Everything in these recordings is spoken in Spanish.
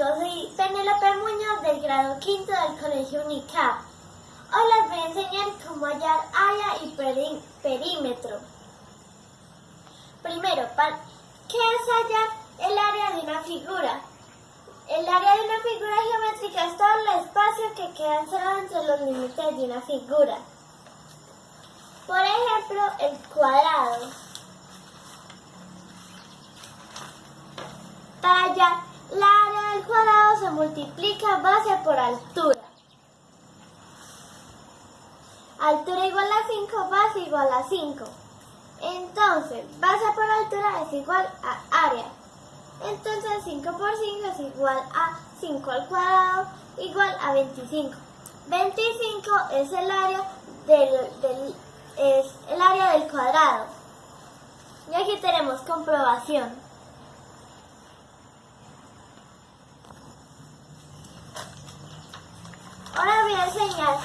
amigos, soy Penélope Muñoz del grado quinto del Colegio UNICAP. Hoy les voy a enseñar cómo hallar área y perímetro. Primero, ¿qué es hallar el área de una figura? El área de una figura geométrica es todo el espacio que queda encerrado entre los límites de una figura. Por ejemplo, el cuadrado. Para hallar la del cuadrado se multiplica base por altura. Altura igual a 5, base igual a 5. Entonces, base por altura es igual a área. Entonces 5 por 5 es igual a 5 al cuadrado igual a 25. 25 es el área del, es el área del cuadrado. Y aquí tenemos comprobación. Ahora voy a enseñar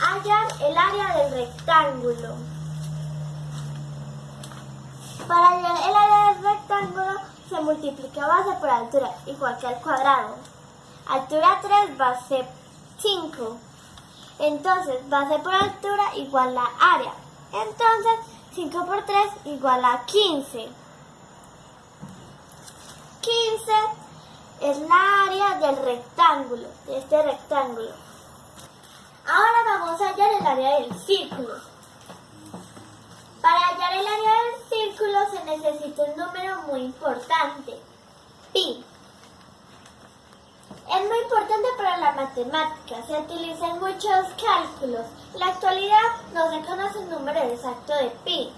a hallar el área del rectángulo. Para hallar el área del rectángulo se multiplica base por altura, igual que al cuadrado. Altura 3, base 5. Entonces, base por altura igual a área. Entonces, 5 por 3 igual a 15. 15 es la área del rectángulo, de este rectángulo. Ahora vamos a hallar el área del círculo. Para hallar el área del círculo se necesita un número muy importante, pi. Es muy importante para la matemática, se utilizan muchos cálculos. En la actualidad no se conoce el número exacto de pi,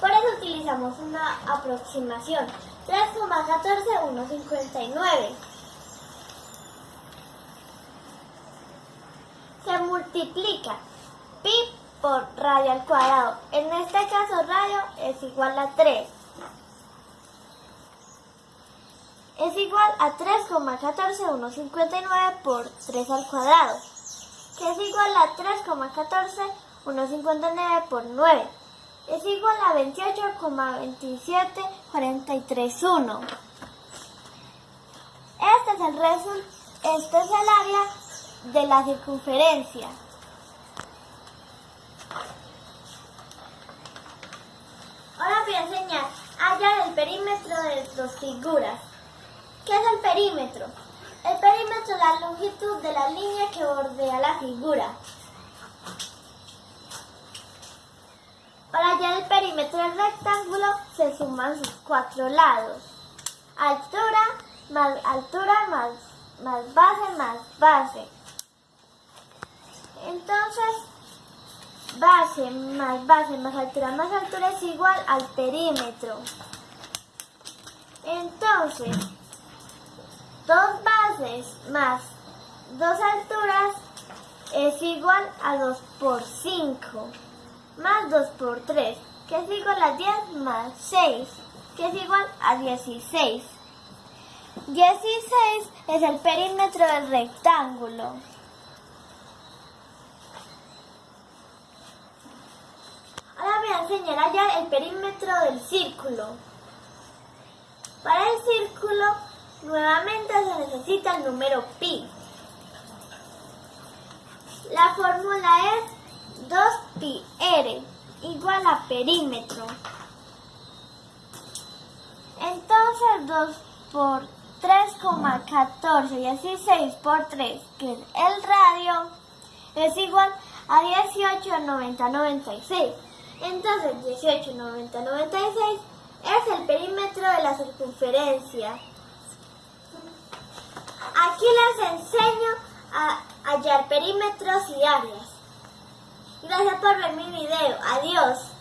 por eso utilizamos una aproximación, 3,14159. Se multiplica pi por radio al cuadrado. En este caso radio es igual a 3. Es igual a 3,14159 por 3 al cuadrado, que es igual a 3,14159 por 9. Es igual a 28,27431. Este es el resultado, este es el área de la circunferencia. Ahora voy a enseñar hallar el perímetro de dos figuras. ¿Qué es el perímetro? El perímetro es la longitud de la línea que bordea la figura. Para hallar el perímetro del rectángulo se suman sus cuatro lados. Altura más altura más, más base más base. Entonces, base más base más altura más altura es igual al perímetro. Entonces, dos bases más dos alturas es igual a 2 por 5 más 2 por 3, que es igual a 10 más 6, que es igual a 16. 16 es el perímetro del rectángulo. El perímetro del círculo. Para el círculo, nuevamente se necesita el número pi. La fórmula es 2pi r igual a perímetro. Entonces 2 por 3,14 y así 6 por 3, que es el radio, es igual a 18, 90, 96. Entonces 18, 90, 96 es el perímetro de la circunferencia. Aquí les enseño a hallar perímetros y áreas. Gracias por ver mi video. Adiós.